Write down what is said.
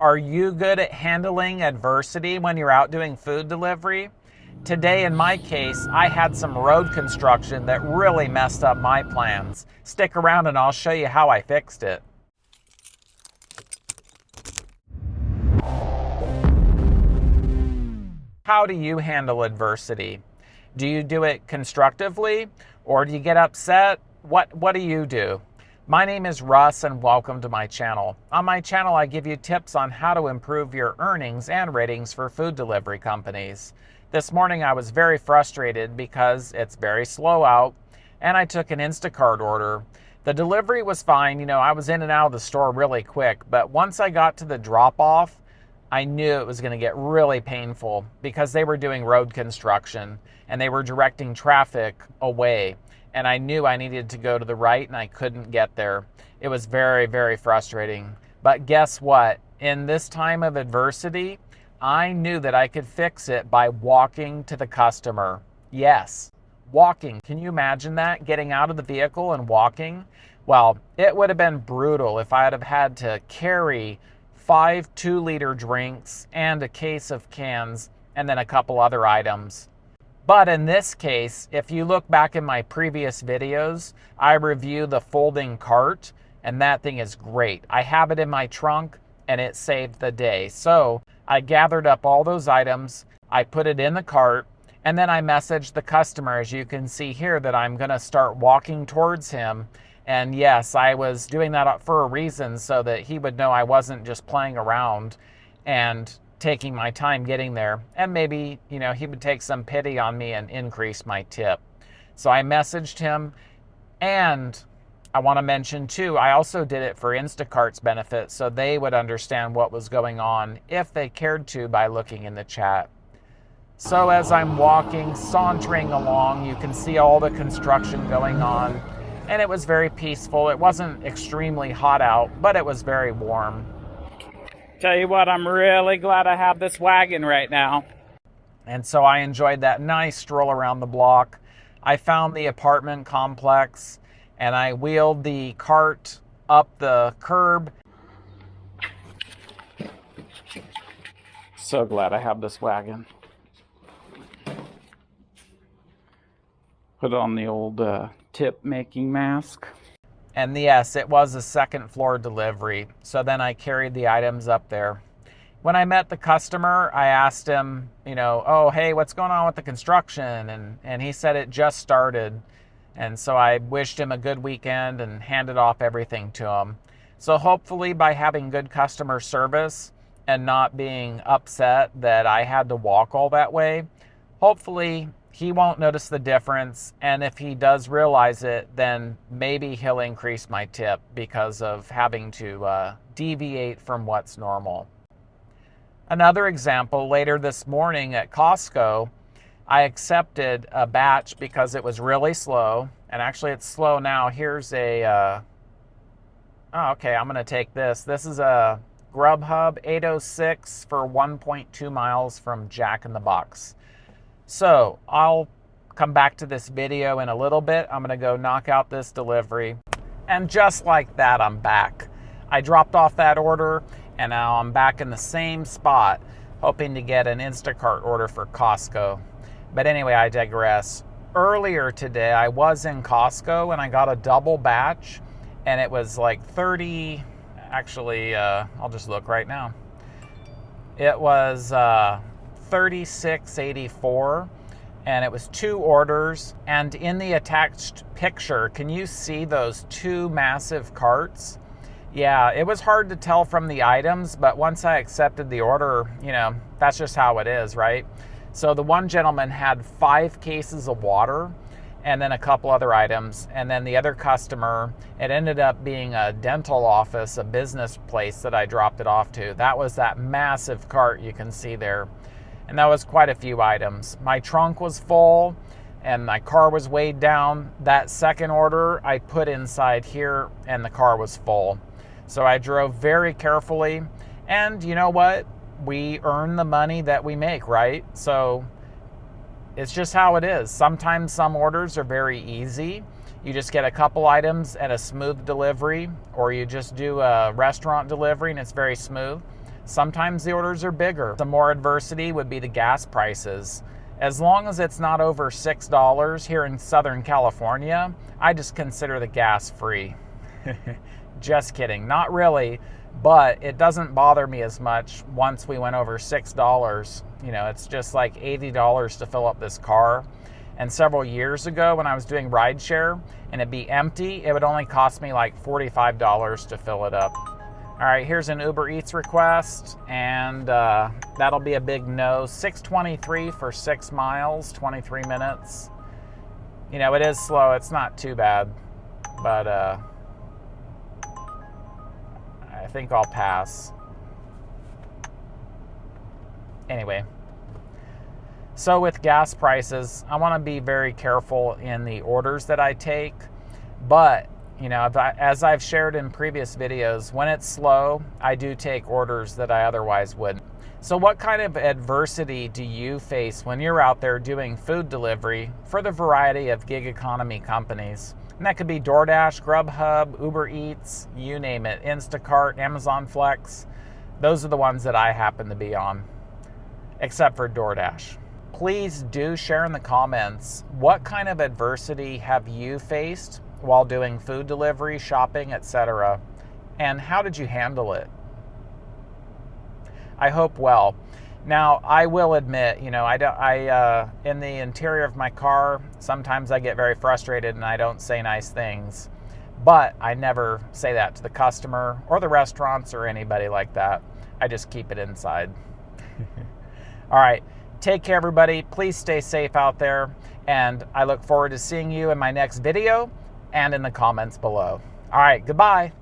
Are you good at handling adversity when you're out doing food delivery? Today, in my case, I had some road construction that really messed up my plans. Stick around and I'll show you how I fixed it. How do you handle adversity? Do you do it constructively or do you get upset? What, what do you do? My name is Russ and welcome to my channel. On my channel, I give you tips on how to improve your earnings and ratings for food delivery companies. This morning I was very frustrated because it's very slow out and I took an Instacart order. The delivery was fine, you know, I was in and out of the store really quick, but once I got to the drop off, I knew it was going to get really painful because they were doing road construction and they were directing traffic away and I knew I needed to go to the right and I couldn't get there. It was very, very frustrating. But guess what? In this time of adversity, I knew that I could fix it by walking to the customer. Yes, walking. Can you imagine that? Getting out of the vehicle and walking? Well, it would have been brutal if I'd have had to carry five two liter drinks and a case of cans and then a couple other items. But in this case, if you look back in my previous videos, I review the folding cart and that thing is great. I have it in my trunk and it saved the day. So I gathered up all those items, I put it in the cart, and then I messaged the customer, as you can see here, that I'm gonna start walking towards him. And yes, I was doing that for a reason so that he would know I wasn't just playing around. And taking my time getting there. And maybe, you know, he would take some pity on me and increase my tip. So I messaged him. And I want to mention too, I also did it for Instacart's benefit so they would understand what was going on if they cared to by looking in the chat. So as I'm walking, sauntering along, you can see all the construction going on. And it was very peaceful. It wasn't extremely hot out, but it was very warm. Tell you what, I'm really glad I have this wagon right now. And so I enjoyed that nice stroll around the block. I found the apartment complex and I wheeled the cart up the curb. So glad I have this wagon. Put on the old uh, tip making mask. And yes, it was a second floor delivery. So then I carried the items up there. When I met the customer, I asked him, you know, oh, hey, what's going on with the construction? And, and he said it just started. And so I wished him a good weekend and handed off everything to him. So hopefully, by having good customer service and not being upset that I had to walk all that way, hopefully he won't notice the difference. And if he does realize it, then maybe he'll increase my tip because of having to uh, deviate from what's normal. Another example later this morning at Costco, I accepted a batch because it was really slow. And actually, it's slow now. Here's a. Uh, oh, okay, I'm going to take this. This is a Grubhub 806 for 1.2 miles from Jack in the Box. So I'll come back to this video in a little bit. I'm gonna go knock out this delivery. And just like that, I'm back. I dropped off that order and now I'm back in the same spot, hoping to get an Instacart order for Costco. But anyway, I digress. Earlier today, I was in Costco and I got a double batch and it was like 30, actually, uh, I'll just look right now. It was uh, 3684 and it was two orders. And in the attached picture can you see those two massive carts? Yeah it was hard to tell from the items but once i accepted the order you know that's just how it is right? So the one gentleman had five cases of water and then a couple other items. And then the other customer it ended up being a dental office a business place that i dropped it off to. That was that massive cart you can see there and that was quite a few items. My trunk was full and my car was weighed down. That second order I put inside here and the car was full. So I drove very carefully and you know what? We earn the money that we make, right? So it's just how it is. Sometimes some orders are very easy. You just get a couple items and a smooth delivery, or you just do a restaurant delivery and it's very smooth. Sometimes the orders are bigger. The more adversity would be the gas prices. As long as it's not over $6 here in Southern California, I just consider the gas free. just kidding. Not really, but it doesn't bother me as much once we went over $6. You know, it's just like $80 to fill up this car. And several years ago, when I was doing rideshare and it'd be empty, it would only cost me like $45 to fill it up. All right, here's an Uber Eats request, and uh, that'll be a big no. 623 for six miles, 23 minutes. You know, it is slow. It's not too bad, but uh, I think I'll pass. Anyway, so with gas prices, I want to be very careful in the orders that I take, but you know, as I've shared in previous videos, when it's slow, I do take orders that I otherwise wouldn't. So what kind of adversity do you face when you're out there doing food delivery for the variety of gig economy companies? And that could be DoorDash, Grubhub, Uber Eats, you name it, Instacart, Amazon Flex. Those are the ones that I happen to be on, except for DoorDash please do share in the comments what kind of adversity have you faced while doing food delivery, shopping, etc. And how did you handle it? I hope well. Now, I will admit, you know, I don't, I, uh, in the interior of my car, sometimes I get very frustrated and I don't say nice things. But I never say that to the customer or the restaurants or anybody like that. I just keep it inside. All right. Take care, everybody. Please stay safe out there. And I look forward to seeing you in my next video and in the comments below. All right, goodbye.